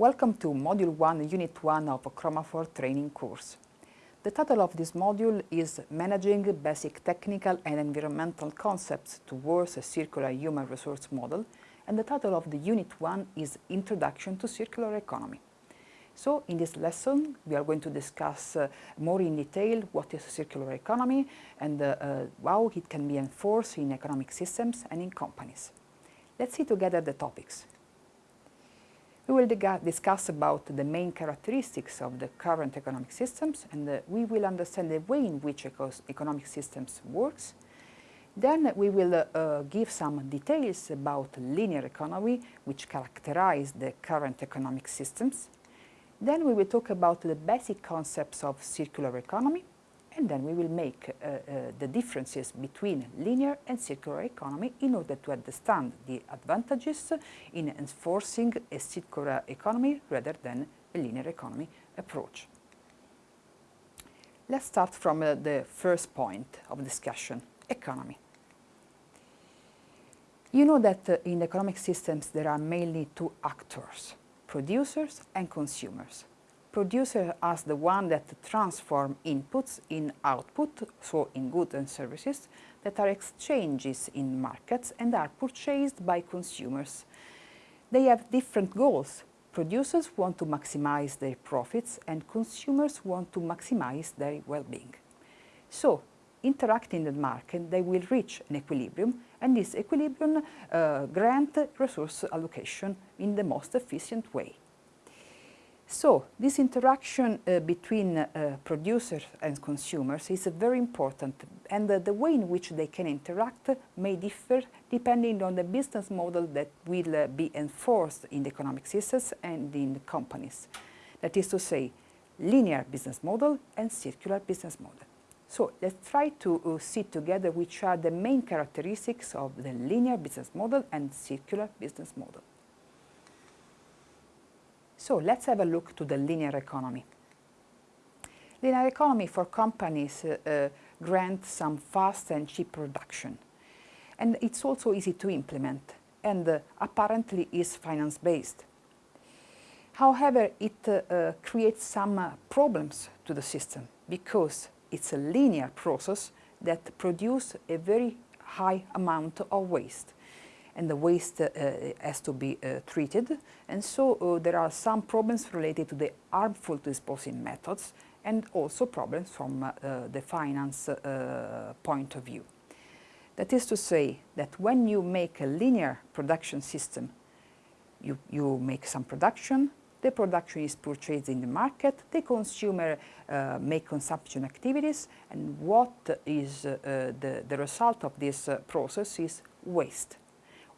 Welcome to Module 1, Unit 1 of a Chromafor training course. The title of this module is Managing Basic Technical and Environmental Concepts Towards a Circular Human Resource Model and the title of the Unit 1 is Introduction to Circular Economy. So in this lesson we are going to discuss uh, more in detail what is circular economy and uh, uh, how it can be enforced in economic systems and in companies. Let's see together the topics. We will discuss about the main characteristics of the current economic systems and uh, we will understand the way in which economic systems works. Then we will uh, uh, give some details about linear economy which characterize the current economic systems. Then we will talk about the basic concepts of circular economy and then we will make uh, uh, the differences between linear and circular economy in order to understand the advantages in enforcing a circular economy rather than a linear economy approach. Let's start from uh, the first point of discussion, economy. You know that uh, in economic systems there are mainly two actors, producers and consumers producer as the one that transform inputs in output, so in goods and services, that are exchanges in markets and are purchased by consumers. They have different goals. Producers want to maximize their profits and consumers want to maximize their well-being. So, interacting in the market, they will reach an equilibrium and this equilibrium uh, grant resource allocation in the most efficient way. So this interaction uh, between uh, producers and consumers is very important and the way in which they can interact may differ depending on the business model that will uh, be enforced in the economic systems and in the companies. That is to say, linear business model and circular business model. So let's try to uh, see together which are the main characteristics of the linear business model and circular business model. So let's have a look to the linear economy. Linear economy for companies uh, uh, grant some fast and cheap production. And it's also easy to implement and uh, apparently is finance-based. However, it uh, uh, creates some uh, problems to the system because it's a linear process that produces a very high amount of waste and the waste uh, has to be uh, treated. And so uh, there are some problems related to the harmful disposing methods and also problems from the finance point of view. That is to say that when you make a linear production system, you, you make some production, the production is purchased in the market, the consumer uh, make consumption activities, and what is uh, the, the result of this uh, process is waste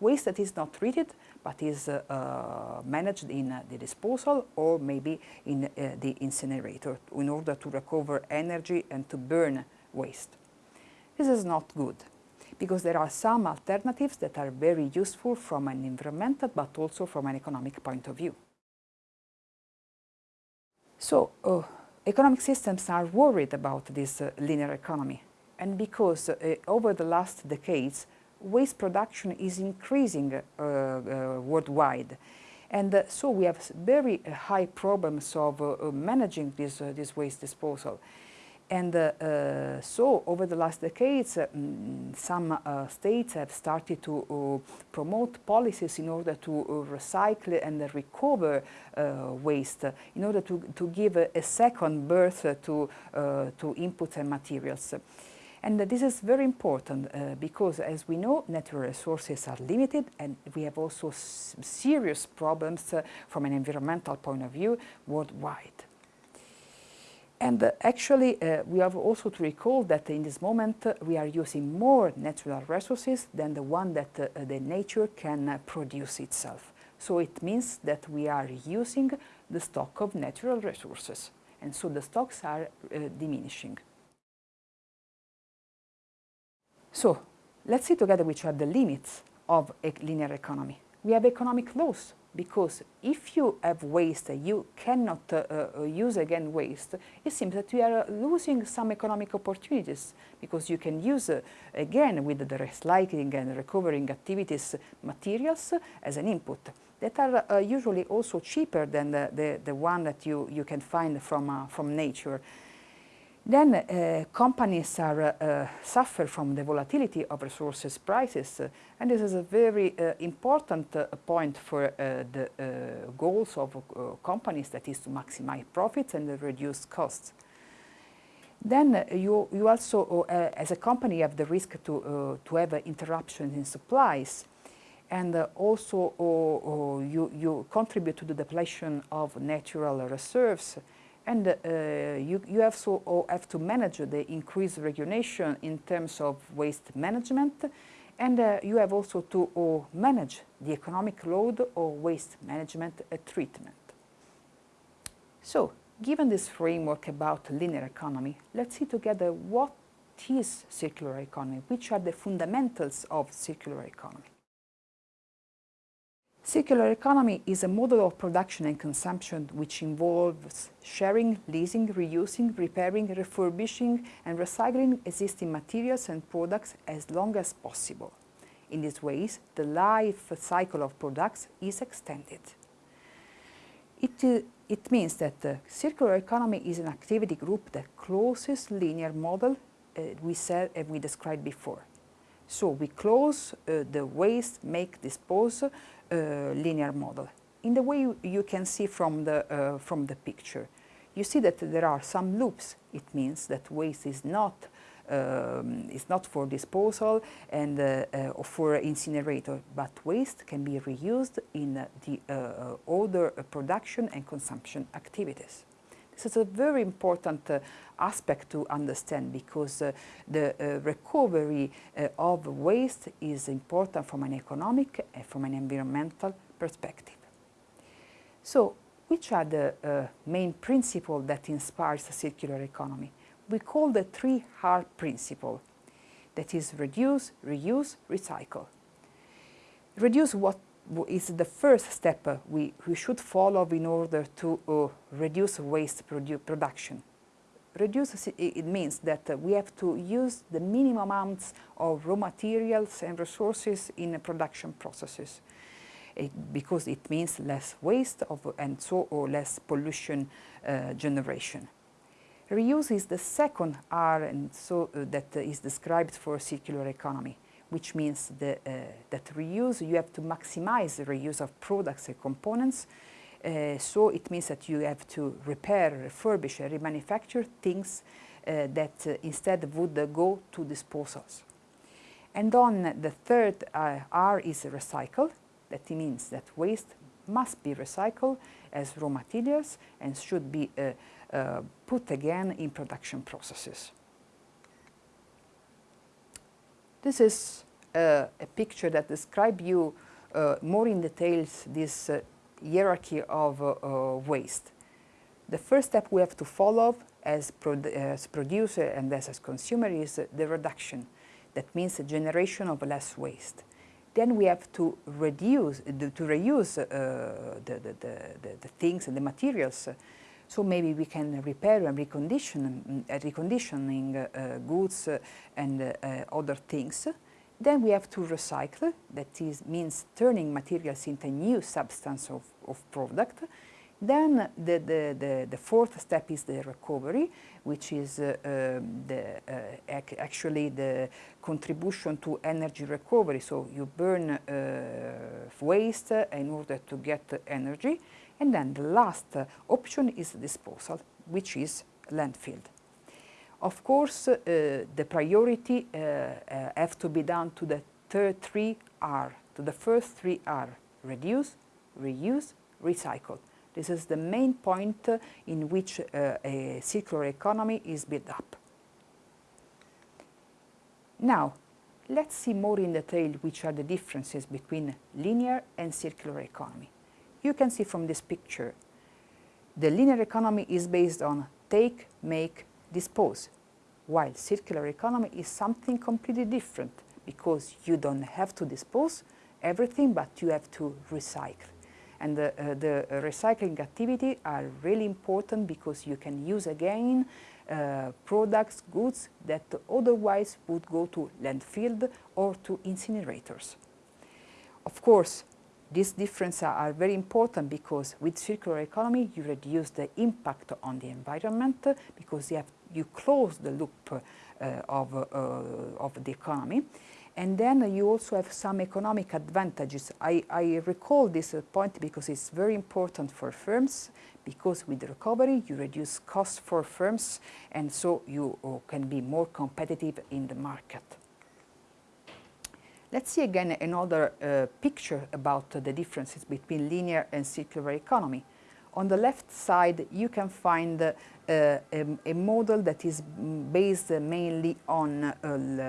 waste that is not treated but is uh, uh, managed in uh, the disposal or maybe in the incinerator in order to recover energy and to burn waste. This is not good because there are some alternatives that are very useful from an environmental but also from an economic point of view. So, uh, economic systems are worried about this uh, linear economy and because uh, over the last decades waste production is increasing uh, uh, worldwide. And uh, so we have very high problems of managing this, this waste disposal. And uh, so over the last decades, uh, mm, some uh, states have started to promote policies in order to recycle and recover waste, in order to, to give a, a second birth to, to inputs and materials. And this is very important uh, because, as we know, natural resources are limited and we have also serious problems uh, from an environmental point of view worldwide. And uh, actually, uh, we have also to recall that in this moment uh, we are using more natural resources than the one that uh, the nature can produce itself. So it means that we are using the stock of natural resources. And so the stocks are diminishing. So let's see together which are the limits of a linear economy. We have economic laws because if you have waste, you cannot uh, uh, use again waste, it seems that you are losing some economic opportunities because you can use uh, again with the recycling and recovering activities materials as an input. that are uh, usually also cheaper than the, the, the, one that you, you can find from, uh, from nature. Then uh, companies are, uh, suffer from the volatility of resources prices uh, and this is a very uh, important uh, point for uh, the goals of companies that is to maximize profits and reduce costs. Then you, you also, as a company, have the risk to, to have interruptions in supplies and also you, you contribute to the depletion of natural reserves and uh, you, you also have to manage the increased regulation in terms of waste management and uh, you have also to uh, manage the economic load of waste management uh, treatment. So, given this framework about linear economy, let's see together what is circular economy, which are the fundamentals of circular economy. Circular economy is a model of production and consumption which involves sharing, leasing, reusing, repairing, refurbishing and recycling existing materials and products as long as possible. In these ways, the life cycle of products is extended. It, uh, it means that the circular economy is an activity group that closes linear model uh, we said and we described before. So we close uh, the waste, make, dispose uh, linear model. In the way you, can see from the, uh, from the picture, you see that there are some loops. It means that waste is not um, is not for disposal and uh, uh, or for incinerator, but waste can be reused in uh, the other production and consumption activities. This is a very important uh, aspect to understand because uh, the uh, recovery uh, of waste is important from an economic and from an environmental perspective. So, which are the uh, main principles that inspires the circular economy? We call the 3R principle, that is reduce, reuse, recycle. Reduce what is the first step we, we should follow in order to uh, reduce waste produ production. Reduce it means that we have to use the minimum amounts of raw materials and resources in production processes it, because it means less waste of, and so or less pollution uh, generation. Reuse is the second R and so uh, that is described for circular economy which means the, uh, that reuse, you have to maximize the reuse of products and components. Uh, so it means that you have to repair, refurbish, and remanufacture things uh, that uh, instead would uh, go to disposals. And on the third uh, R is recycle. That means that waste must be recycled as raw materials and should be put again in production processes. This is uh, a picture that describes you uh, more in details this uh, hierarchy of uh, uh, waste. The first step we have to follow as, as producer and as, as consumer is the reduction. That means the generation of less waste. Then we have to reduce, to reuse uh, the, the, the, the, things and the materials. So maybe we can repair and recondition, uh, reconditioning uh, goods and other things. Then we have to recycle, that is, means turning materials into a new substance of, of product. Then the, the, the, the, fourth step is the recovery, which is uh, um, the, uh, ac actually the contribution to energy recovery. So you burn uh, waste in order to get energy. And then the last option is disposal, which is landfill. Of course, uh, the priority uh, uh, have to be done to the third three R, to the first three R, reduce, reuse, recycle. This is the main point in which uh, a circular economy is built up. Now, let's see more in detail which are the differences between linear and circular economy. You can see from this picture, the linear economy is based on take, make, dispose, while circular economy is something completely different because you don't have to dispose everything, but you have to recycle. And the, uh, the recycling activity are really important because you can use again uh, products, goods that otherwise would go to landfill or to incinerators. Of course, These differences are very important because with circular economy you reduce the impact on the environment because you, have, you close the loop uh, of, uh, of the economy. And then you also have some economic advantages. I, I recall this point because it's very important for firms because with recovery you reduce costs for firms and so you uh, can be more competitive in the market. Let's see again another uh, picture about the differences between linear and circular economy. On the left side you can find uh, a, a, model that is based mainly on uh,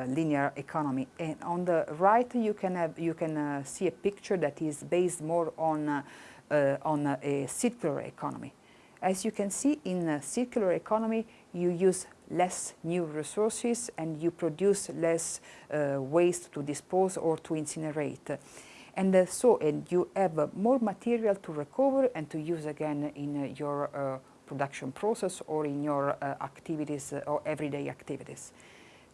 linear economy and on the right you can have you can uh, see a picture that is based more on uh, on a circular economy. As you can see in a circular economy you use less new resources and you produce less uh, waste to dispose or to incinerate. And uh, so and you have uh, more material to recover and to use again in uh, your uh, production process or in your activities or everyday activities.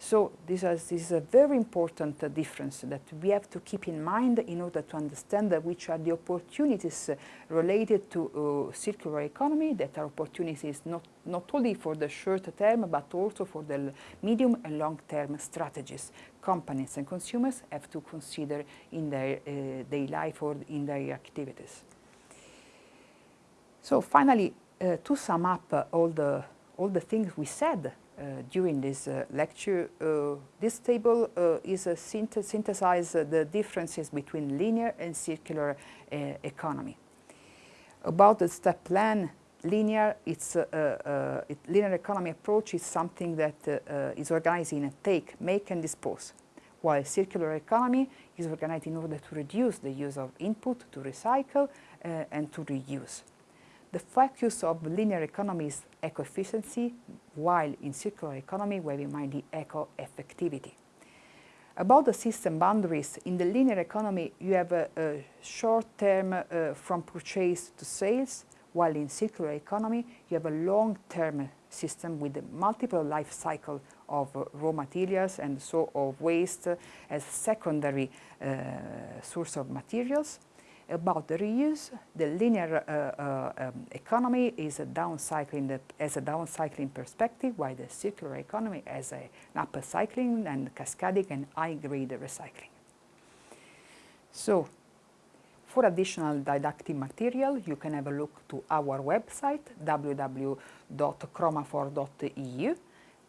So this is, this is, a very important uh, difference that we have to keep in mind in order to understand uh, which are the opportunities uh, related to uh, circular economy that are opportunities not, not only for the short term but also for the medium and long term strategies companies and consumers have to consider in their uh, daily life or in their activities. So finally, uh, to sum up all, the, all the things we said uh, during this uh, lecture, uh, this table is a synth synthesize the differences between linear and circular economy. About the step plan, linear, it's, uh, uh, it, linear economy approach is something that uh, is organized in a take, make and dispose, while circular economy is organized in order to reduce the use of input, to recycle and to reuse. The focus of linear economy is eco-efficiency, while in circular economy we have in mind the eco-effectivity. About the system boundaries, in the linear economy you have a, a short term uh, from purchase to sales, while in circular economy you have a long-term system with multiple life cycle of uh, raw materials and so of waste as secondary uh, source of materials about the reuse, the linear uh, uh, um, economy is a downcycling as a downcycling perspective, while the circular economy has a, an upper cycling and cascading and high-grade recycling. So, for additional didactic material, you can have a look to our website, www.chromafor.eu.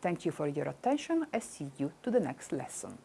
Thank you for your attention and see you to the next lesson.